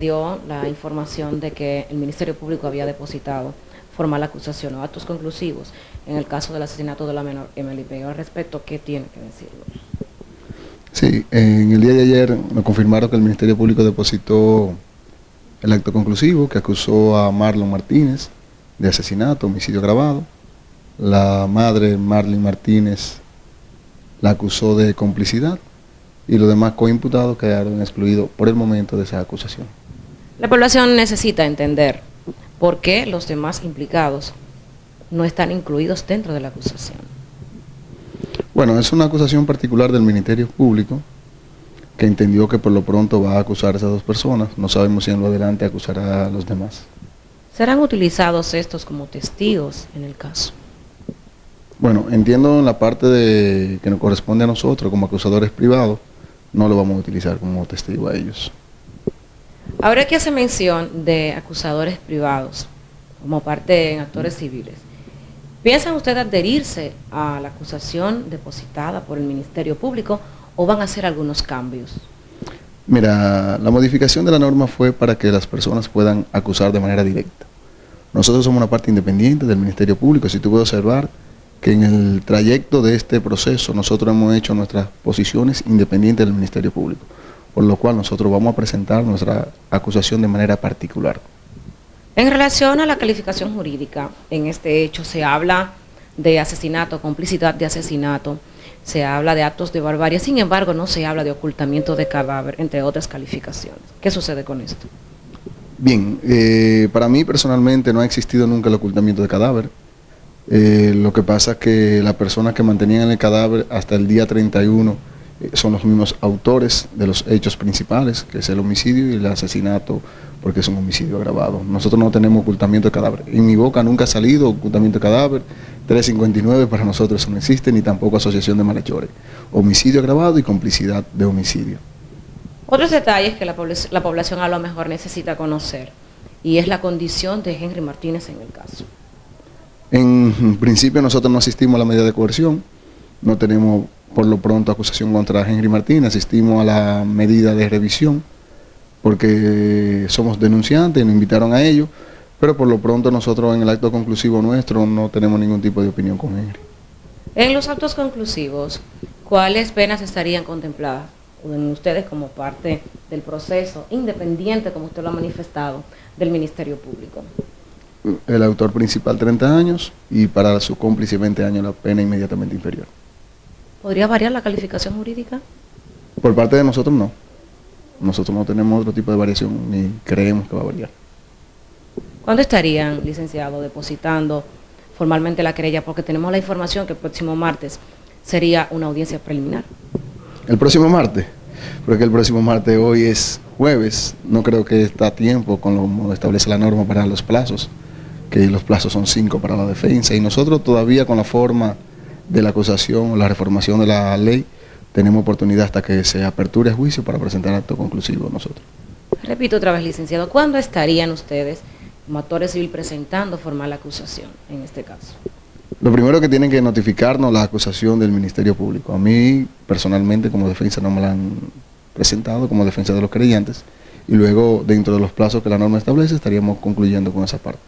dio la información de que el Ministerio Público había depositado formal acusación o actos conclusivos en el caso del asesinato de la menor Emily Pérez. Al respecto, ¿qué tiene que decirlo? Sí, en el día de ayer nos confirmaron que el Ministerio Público depositó el acto conclusivo que acusó a Marlon Martínez de asesinato, homicidio grabado. La madre Marlene Martínez la acusó de complicidad y los demás coimputados quedaron excluidos por el momento de esa acusación. La población necesita entender por qué los demás implicados no están incluidos dentro de la acusación. Bueno, es una acusación particular del Ministerio Público que entendió que por lo pronto va a acusar a esas dos personas. No sabemos si en lo adelante acusará a los demás. ¿Serán utilizados estos como testigos en el caso? Bueno, entiendo en la parte de que nos corresponde a nosotros como acusadores privados, no lo vamos a utilizar como testigo a ellos. Ahora que hace mención de acusadores privados como parte en actores civiles, ¿piensan ustedes adherirse a la acusación depositada por el Ministerio Público o van a hacer algunos cambios? Mira, la modificación de la norma fue para que las personas puedan acusar de manera directa. Nosotros somos una parte independiente del Ministerio Público, si tú puedes observar que en el trayecto de este proceso nosotros hemos hecho nuestras posiciones independientes del Ministerio Público por lo cual nosotros vamos a presentar nuestra acusación de manera particular. En relación a la calificación jurídica, en este hecho se habla de asesinato, complicidad de asesinato, se habla de actos de barbarie, sin embargo no se habla de ocultamiento de cadáver, entre otras calificaciones. ¿Qué sucede con esto? Bien, eh, para mí personalmente no ha existido nunca el ocultamiento de cadáver. Eh, lo que pasa es que las personas que mantenían el cadáver hasta el día 31 eh, son los mismos autores de los hechos principales, que es el homicidio y el asesinato, porque es un homicidio agravado. Nosotros no tenemos ocultamiento de cadáver. En mi boca nunca ha salido ocultamiento de cadáver, 359 para nosotros eso no existe, ni tampoco asociación de malhechores. Homicidio agravado y complicidad de homicidio. Otros detalles que la, la población a lo mejor necesita conocer, y es la condición de Henry Martínez en el caso. En principio nosotros no asistimos a la medida de coerción, no tenemos por lo pronto acusación contra Henry Martínez, asistimos a la medida de revisión porque somos denunciantes, nos invitaron a ello, pero por lo pronto nosotros en el acto conclusivo nuestro no tenemos ningún tipo de opinión con Henry. En los actos conclusivos, ¿cuáles penas estarían contempladas en ustedes como parte del proceso independiente, como usted lo ha manifestado, del Ministerio Público? El autor principal 30 años y para su cómplice 20 años la pena inmediatamente inferior. ¿Podría variar la calificación jurídica? Por parte de nosotros no. Nosotros no tenemos otro tipo de variación ni creemos que va a variar. ¿Cuándo estarían, licenciado, depositando formalmente la querella? Porque tenemos la información que el próximo martes sería una audiencia preliminar. ¿El próximo martes? Porque el próximo martes hoy es jueves. No creo que está a tiempo con lo que establece la norma para los plazos, que los plazos son cinco para la defensa. Y nosotros todavía con la forma de la acusación o la reformación de la ley, tenemos oportunidad hasta que se aperture el juicio para presentar acto conclusivo nosotros. Repito otra vez, licenciado, ¿cuándo estarían ustedes como actores civil presentando formal acusación en este caso? Lo primero que tienen que notificarnos la acusación del Ministerio Público. A mí, personalmente, como defensa no me la han presentado como defensa de los creyentes y luego, dentro de los plazos que la norma establece, estaríamos concluyendo con esa parte.